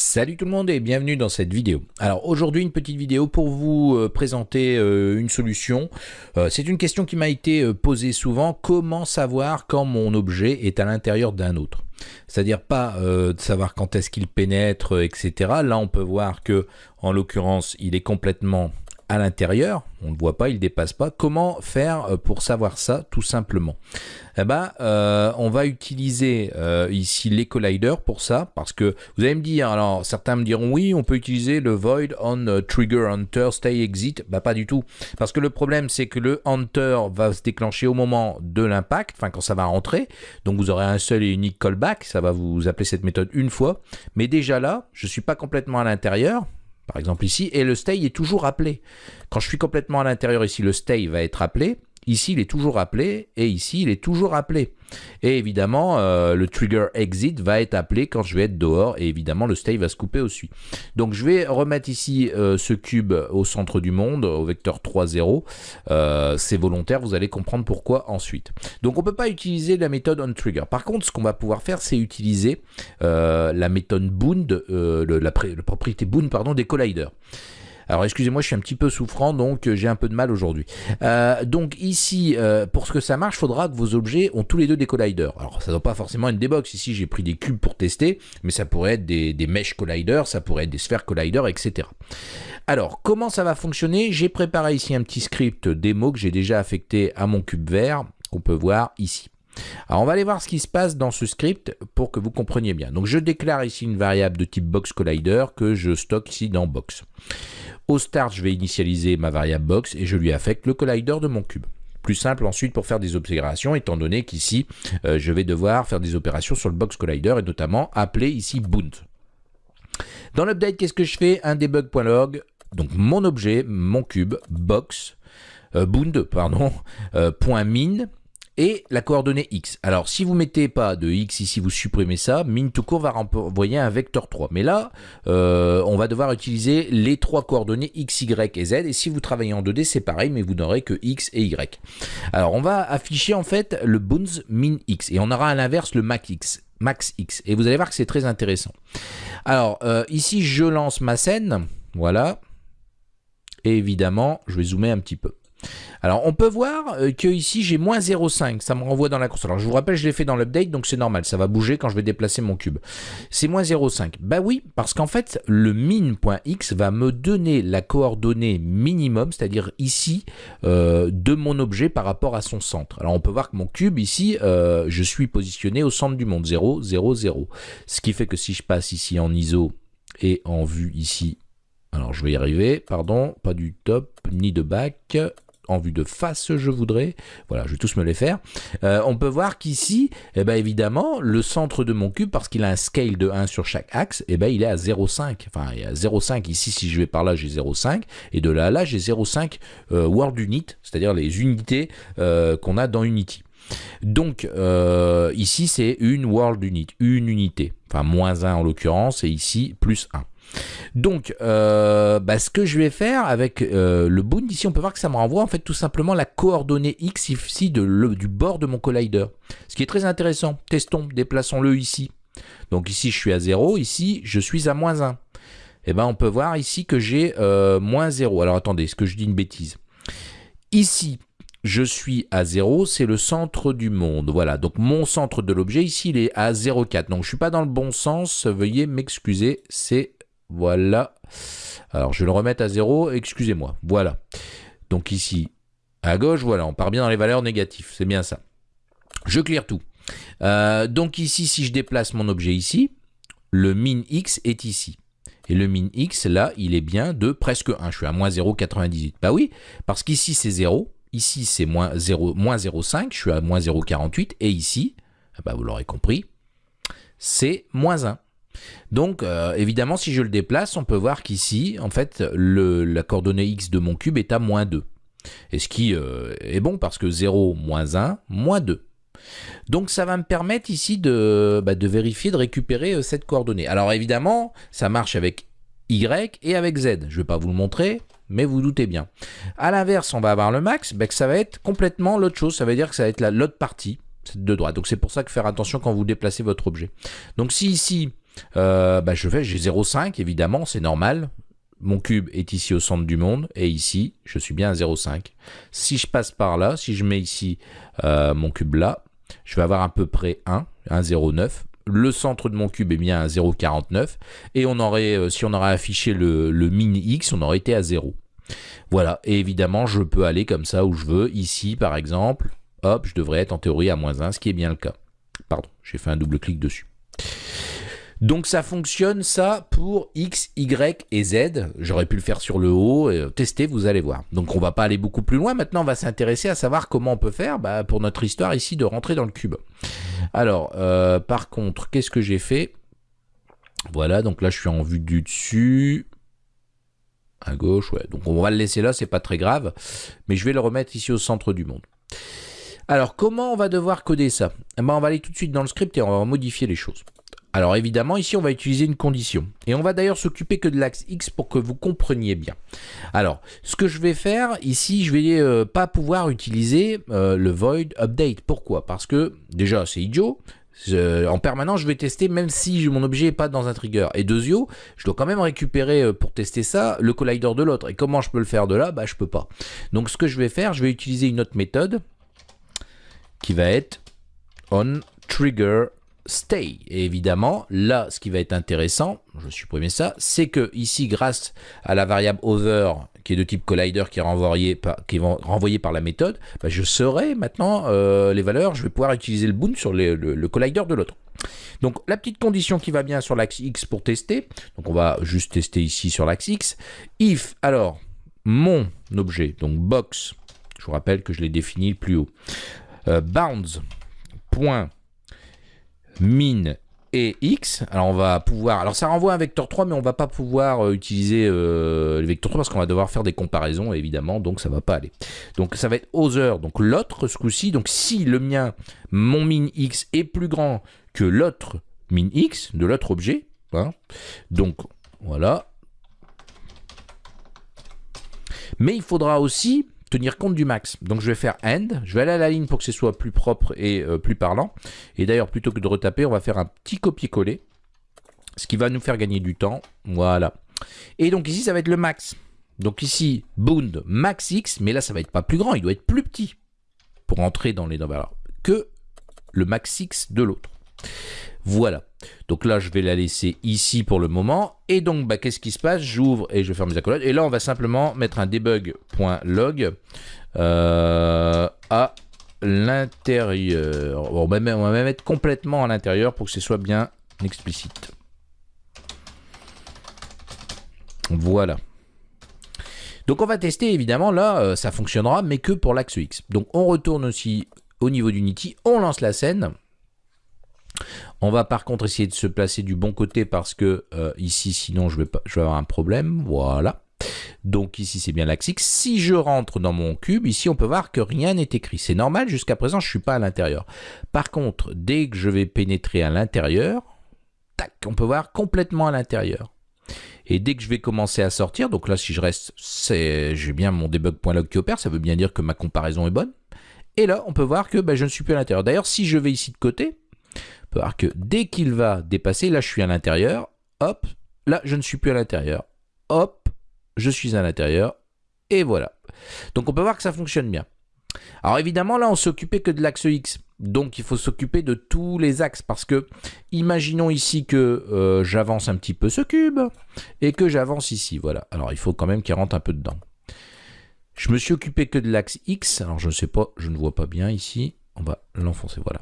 Salut tout le monde et bienvenue dans cette vidéo. Alors aujourd'hui une petite vidéo pour vous euh, présenter euh, une solution. Euh, c'est une question qui m'a été posée souvent, comment savoir quand mon objet est à l'intérieur d'un autre? C'est-à-dire pas de savoir quand est-ce qu'il pénètre, etc. Là, on peut voir que, en l'occurrence, il est complètement à l'intérieur, on ne voit pas, il ne dépasse pas. Comment faire euh, pour savoir ça tout simplement? Eh ben, euh, on va utiliser euh, ici les colliders pour ça, parce que vous allez me dire, alors certains me diront oui, on peut utiliser le void on trigger hunter stay exit, bah pas du tout, parce que le problème c'est que le hunter va se déclencher au moment de l'impact, enfin quand ça va rentrer, donc vous aurez un seul et unique callback, ça va vous appeler cette méthode une fois, mais déjà là, je suis pas complètement à l'intérieur, par exemple ici, et le stay est toujours appelé. Quand je suis complètement à l'intérieur ici, le stay va être appelé, Ici, il est toujours appelé et ici, il est toujours appelé. Et évidemment, euh, le trigger exit va être appelé quand je vais être dehors et évidemment, le stay va se couper aussi. Donc, je vais remettre ici euh, ce cube au centre du monde, au vecteur 3, 0. Euh, c'est volontaire, vous allez comprendre pourquoi ensuite. Donc, on ne peut pas utiliser la méthode onTrigger. Par contre, ce qu'on va pouvoir faire, c'est utiliser la méthode bound, la, la, propriété bound pardon, des colliders. Alors excusez-moi, je suis un petit peu souffrant, donc euh, j'ai un peu de mal aujourd'hui. Euh, donc ici, euh, pour ce que ça marche, il faudra que vos objets ont tous les deux des colliders. Alors ça ne doit pas forcément être des box. Ici, j'ai pris des cubes pour tester, mais ça pourrait être des, des mesh colliders, ça pourrait être des sphères colliders, etc. Alors, comment ça va fonctionner? J'ai préparé ici un petit script démo que j'ai déjà affecté à mon cube vert, qu'on peut voir ici. Alors on va aller voir ce qui se passe dans ce script pour que vous compreniez bien. Donc je déclare ici une variable de type box collider que je stocke ici dans box. Au start, je vais initialiser ma variable box et je lui affecte le collider de mon cube. Plus simple ensuite pour faire des opérations, étant donné qu'ici, euh, je vais devoir faire des opérations sur le box collider et notamment appeler ici bound. Dans l'update, qu'est-ce que je fais? Un debug.log, donc mon objet, mon cube, box, euh, euh, .min, et la coordonnée x. Alors, si vous mettez pas de x ici, vous supprimez ça, min tout court va renvoyer un vecteur 3. Mais là, euh, on va devoir utiliser les trois coordonnées x, y et z. Et si vous travaillez en 2D, c'est pareil, mais vous n'aurez que x et y. Alors, on va afficher en fait le bounds min x. Et on aura à l'inverse le max x. Max x. Et vous allez voir que c'est très intéressant. Alors, euh, ici, je lance ma scène. Voilà. Et évidemment, je vais zoomer un petit peu. Alors on peut voir euh, que ici j'ai moins 0,5, ça me renvoie dans la console. Alors je vous rappelle, je l'ai fait dans l'update, donc c'est normal, ça va bouger quand je vais déplacer mon cube. C'est moins 0,5. Bah oui, parce qu'en fait, le min.x va me donner la coordonnée minimum, c'est-à-dire ici, euh, de mon objet par rapport à son centre. Alors on peut voir que mon cube ici, euh, je suis positionné au centre du monde, 0, 0, 0. Ce qui fait que si je passe ici en ISO et en vue ici, alors je vais y arriver, pardon, pas du top ni de back, en vue de face, je voudrais. Voilà, je vais tous me les faire. Euh, on peut voir qu'ici, eh ben, évidemment, le centre de mon cube, parce qu'il a un scale de 1 sur chaque axe, eh ben, il est à 0,5. Enfin, il y a 0,5 ici, si je vais par là, j'ai 0,5. Et de là à là, j'ai 0,5 euh, world unit, c'est-à-dire les unités euh, qu'on a dans Unity. Donc, ici, c'est une world unit, une unité. Enfin, moins 1 en l'occurrence, et ici, plus 1. Donc, euh, bah, ce que je vais faire avec euh, le bound, ici, on peut voir que ça me renvoie en fait tout simplement la coordonnée x ici de du bord de mon collider. Ce qui est très intéressant. Testons, déplaçons-le ici. Donc ici, je suis à 0. Ici, je suis à moins 1. Et eh ben, on peut voir ici que j'ai euh, moins 0. Alors, attendez, est-ce que je dis une bêtise? Ici, je suis à 0, c'est le centre du monde. Voilà, donc mon centre de l'objet, ici, il est à 0,4. Donc, je ne suis pas dans le bon sens. Veuillez m'excuser, c'est voilà. Alors, je vais le remettre à 0. Excusez-moi. Voilà. Donc ici, à gauche, voilà, on part bien dans les valeurs négatives. C'est bien ça. Je clear tout. Euh, donc ici, si je déplace mon objet ici, le min x est ici. Et le min x, là, il est bien de presque 1. Je suis à moins 0,98. Bah oui, parce qu'ici, c'est 0. Ici, c'est moins 0,5. Je suis à moins 0,48. Et ici, bah vous l'aurez compris, c'est moins 1. Donc, euh, évidemment, si je le déplace, on peut voir qu'ici, en fait, la coordonnée x de mon cube est à moins 2. Et ce qui euh, est bon parce que 0, moins 1, moins 2. Donc ça va me permettre ici de, bah, vérifier, de récupérer euh, cette coordonnée. Alors évidemment, ça marche avec Y et avec Z. Je ne vais pas vous le montrer, mais vous doutez bien. À l'inverse, on va avoir le max, bah, que ça va être complètement l'autre chose. Ça veut dire que ça va être l'autre partie de droite. Donc c'est pour ça que faire attention quand vous déplacez votre objet. Donc si ici, euh, bah, je fais, j'ai 0,5 évidemment, c'est normal. Mon cube est ici au centre du monde et ici, je suis bien à 0,5. Si je passe par là, si je mets ici euh, mon cube là, je vais avoir à peu près 1, 1,09. Le centre de mon cube est bien à 0,49 et on aurait, euh, si on aurait affiché le, le min x, on aurait été à 0. Voilà, et évidemment, je peux aller comme ça où je veux. Ici, par exemple, hop, je devrais être en théorie à moins 1, ce qui est bien le cas. Pardon, j'ai fait un double clic dessus. Donc ça fonctionne ça pour X, Y et Z. J'aurais pu le faire sur le haut, et tester, vous allez voir. Donc on va pas aller beaucoup plus loin. Maintenant on va s'intéresser à savoir comment on peut faire bah, pour notre histoire ici de rentrer dans le cube. Alors euh, par contre, qu'est-ce que j'ai fait? Voilà, donc là je suis en vue du dessus. À gauche, ouais. Donc on va le laisser là, c'est pas très grave. Mais je vais le remettre ici au centre du monde. Alors comment on va devoir coder ça? Eh ben, On va aller tout de suite dans le script et on va modifier les choses. Alors évidemment, ici, on va utiliser une condition. Et on va d'ailleurs s'occuper que de l'axe X pour que vous compreniez bien. Alors, ce que je vais faire, ici, je vais euh, pas pouvoir utiliser euh, le void update. Pourquoi? Parce que, déjà, c'est idiot. en permanence, je vais tester même si mon objet n'est pas dans un trigger. Et deuxio, je dois quand même récupérer euh, pour tester ça le collider de l'autre. Et comment je peux le faire de là? Bah, je peux pas. Donc, ce que je vais faire, je vais utiliser une autre méthode qui va être on trigger stay. Et évidemment, là, ce qui va être intéressant, je supprimer ça, c'est que ici, grâce à la variable other, qui est de type collider, qui est renvoyé par, qui est par la méthode, bah, je saurai maintenant euh, les valeurs, je vais pouvoir utiliser le boon sur le, collider de l'autre. Donc la petite condition qui va bien sur l'axe X pour tester, donc on va juste tester ici sur l'axe X, if, alors, mon objet, donc box, je vous rappelle que je l'ai défini plus haut, euh, bounds, point, min et x. Alors on va pouvoir, alors ça renvoie un vecteur 3, mais on va pas pouvoir euh, utiliser euh, le vecteur 3 parce qu'on va devoir faire des comparaisons évidemment, donc ça va pas aller. Donc ça va être other, donc l'autre ce coup-ci. Donc si le mien, mon min x est plus grand que l'autre min x de l'autre objet, hein, donc voilà. Mais il faudra aussi tenir compte du max. Donc je vais faire end, je vais aller à la ligne pour que ce soit plus propre et euh, plus parlant. Et d'ailleurs, plutôt que de retaper, on va faire un petit copier-coller, ce qui va nous faire gagner du temps. Voilà. Et donc ici, ça va être le max. Donc ici, bound max x, mais là, ça va être pas plus grand, il doit être plus petit pour entrer dans les valeurs que le max x de l'autre. Voilà. Donc là, je vais la laisser ici pour le moment. Et donc, bah, qu'est-ce qui se passe? J'ouvre et je ferme mes accolades. Et là, on va simplement mettre un debug.log euh, à l'intérieur. on, va même, mettre complètement à l'intérieur pour que ce soit bien explicite. Voilà. Donc on va tester évidemment là, euh, ça fonctionnera mais que pour l'axe X. Donc on retourne aussi au niveau d'Unity, on lance la scène. On va par contre essayer de se placer du bon côté parce que euh, ici, sinon, je vais, avoir un problème. Voilà. Donc ici, c'est bien X. Si je rentre dans mon cube, ici, on peut voir que rien n'est écrit. C'est normal, jusqu'à présent, je ne suis pas à l'intérieur. Par contre, dès que je vais pénétrer à l'intérieur, tac, on peut voir complètement à l'intérieur. Et dès que je vais commencer à sortir, donc là, si je reste, j'ai bien mon debug.log qui opère, ça veut bien dire que ma comparaison est bonne. Et là, on peut voir que bah, je ne suis plus à l'intérieur. D'ailleurs, si je vais ici de côté, peut voir que dès qu'il va dépasser, là je suis à l'intérieur, hop, là je ne suis plus à l'intérieur, hop, je suis à l'intérieur, et voilà. Donc on peut voir que ça fonctionne bien. Alors évidemment là on s'occupait que de l'axe X, donc il faut s'occuper de tous les axes, parce que imaginons ici que euh, j'avance un petit peu ce cube, et que j'avance ici, voilà. Alors il faut quand même qu'il rentre un peu dedans. Je me suis occupé que de l'axe X, alors je ne sais pas, je ne vois pas bien ici, on va l'enfoncer, voilà.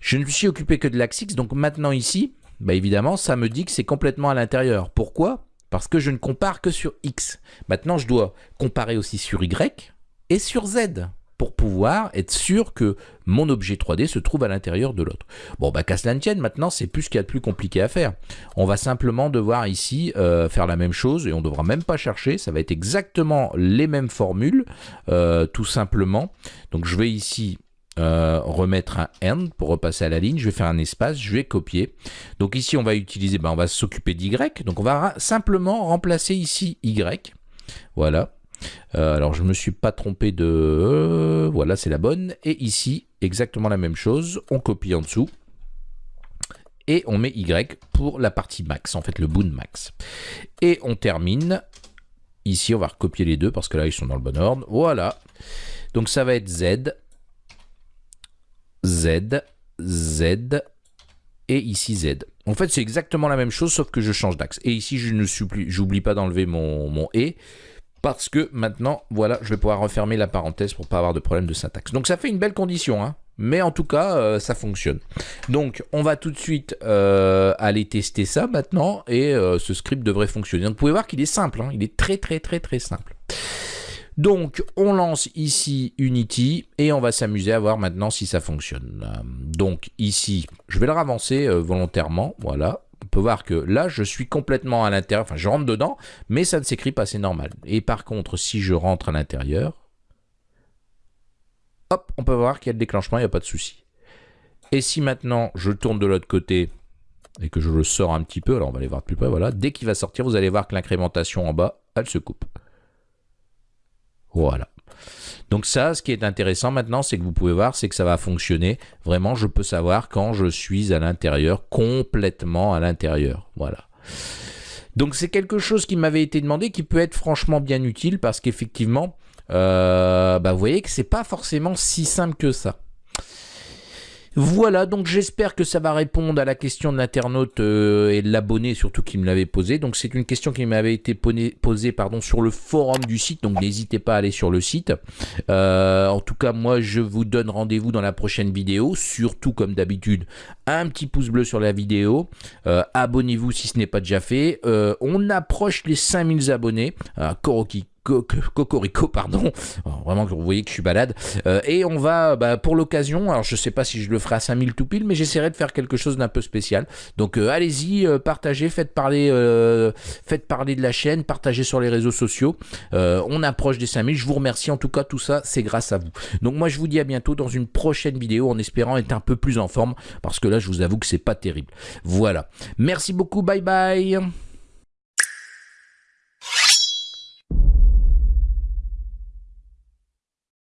Je ne me suis occupé que de l'axe X, donc maintenant ici, bah évidemment, ça me dit que c'est complètement à l'intérieur. Pourquoi? Parce que je ne compare que sur X. Maintenant, je dois comparer aussi sur Y et sur Z pour pouvoir être sûr que mon objet 3D se trouve à l'intérieur de l'autre. Bon, bah qu'à cela tienne, maintenant, c'est plus ce qu'il y a de plus compliqué à faire. On va simplement devoir ici euh, faire la même chose et on ne devra même pas chercher. Ça va être exactement les mêmes formules, euh, tout simplement. Donc, je vais ici euh, remettre un end pour repasser à la ligne. Je vais faire un espace, je vais copier. Donc ici, on va utiliser, ben, on va s'occuper d'y. Donc on va simplement remplacer ici y. Voilà. Euh, alors je me suis pas trompé de... Euh, voilà, c'est la bonne. Et ici, exactement la même chose. On copie en dessous. et on met Y pour la partie max, en fait le boon max. Et on termine. Ici, on va recopier les deux parce que là, ils sont dans le bon ordre. Voilà. Donc ça va être Z, Z, Z, et ici Z. En fait, c'est exactement la même chose, sauf que je change d'axe. Et ici, je ne j'oublie pas d'enlever mon, mon et, parce que maintenant, voilà, je vais pouvoir refermer la parenthèse pour pas avoir de problème de syntaxe. Donc ça fait une belle condition, hein mais en tout cas, euh, ça fonctionne. Donc, on va tout de suite euh, aller tester ça maintenant, et euh, ce script devrait fonctionner. Vous pouvez voir qu'il est simple, hein. il est très très très très simple. Donc, on lance ici Unity et on va s'amuser à voir maintenant si ça fonctionne. Donc, ici, je vais le ravancer volontairement, voilà. On peut voir que là, je suis complètement à l'intérieur, enfin, je rentre dedans, mais ça ne s'écrit pas, c'est normal. Et par contre, si je rentre à l'intérieur, hop, on peut voir qu'il y a le déclenchement, il n'y a pas de souci. Et si maintenant je tourne de l'autre côté et que je le sors un petit peu, alors on va aller voir de plus près, voilà, dès qu'il va sortir, vous allez voir que l'incrémentation en bas, elle se coupe. Voilà. Donc ça, ce qui est intéressant maintenant, c'est que vous pouvez voir, c'est que ça va fonctionner. Vraiment, je peux savoir quand je suis à l'intérieur, complètement à l'intérieur. Voilà. Donc c'est quelque chose qui m'avait été demandé, qui peut être franchement bien utile, parce qu'effectivement, euh, bah vous voyez que c'est pas forcément si simple que ça. Voilà, donc j'espère que ça va répondre à la question de l'internaute euh, et de l'abonné surtout qui me l'avait posé. Donc c'est une question qui m'avait été posée pardon, sur le forum du site, donc n'hésitez pas à aller sur le site. Euh, en tout cas, moi je vous donne rendez-vous dans la prochaine vidéo, surtout comme d'habitude, un petit pouce bleu sur la vidéo, abonnez-vous si ce n'est pas déjà fait. on approche les 5000 abonnés, Koroki Cocorico, pardon. vraiment que vous voyez que je suis balade. Euh, et on va, bah, pour l'occasion, alors je sais pas si je le ferai à 5000 tout pile, mais j'essaierai de faire quelque chose d'un peu spécial. Donc euh, allez-y, euh, partagez, faites parler, faites parler de la chaîne, partagez sur les réseaux sociaux. on approche des 5000. Je vous remercie. En tout cas, tout ça, c'est grâce à vous. Donc moi, je vous dis à bientôt dans une prochaine vidéo en espérant être un peu plus en forme parce que là, je vous avoue que c'est pas terrible. Voilà. Merci beaucoup. Bye bye.